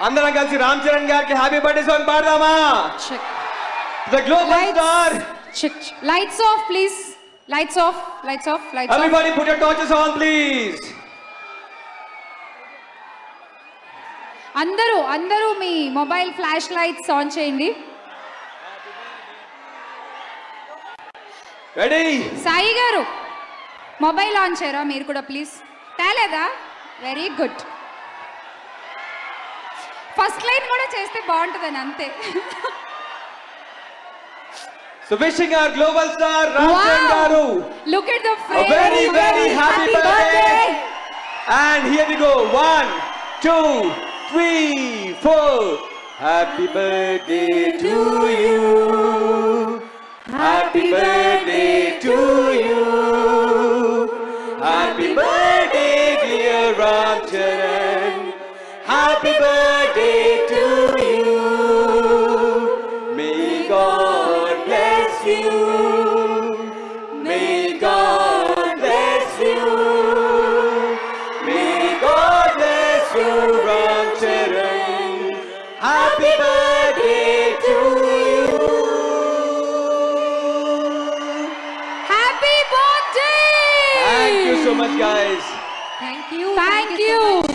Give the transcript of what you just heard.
అందరం కలిసి రామ్ చరణ్ గారికి happy birthday song పాడదామా? The global star lights off please lights off lights off lights off everybody put your torches on please అందరూ అందరూ మీ mobile flash lights on చేయండి. Ready Sai గారు mobile on చేయరా మీరు కూడా ప్లీజ్ తేలేదా? వెరీ గుడ్ ఫస్ట్ లైన్ కూడా చేస్తే బాగుంటుందని అంతే So wishing our global star Ram Charan wow. Look at the frame. A very, very happy, happy birthday. birthday. And here we go. One, two, three, four. Happy birthday to you. Happy birthday to you. Happy birthday, dear Ram Charan. Happy birthday to you. May God bless you. May God bless you. May God bless you, Ram Happy birthday to you. Happy birthday! Thank you so much, guys. Thank you. Thank, you. So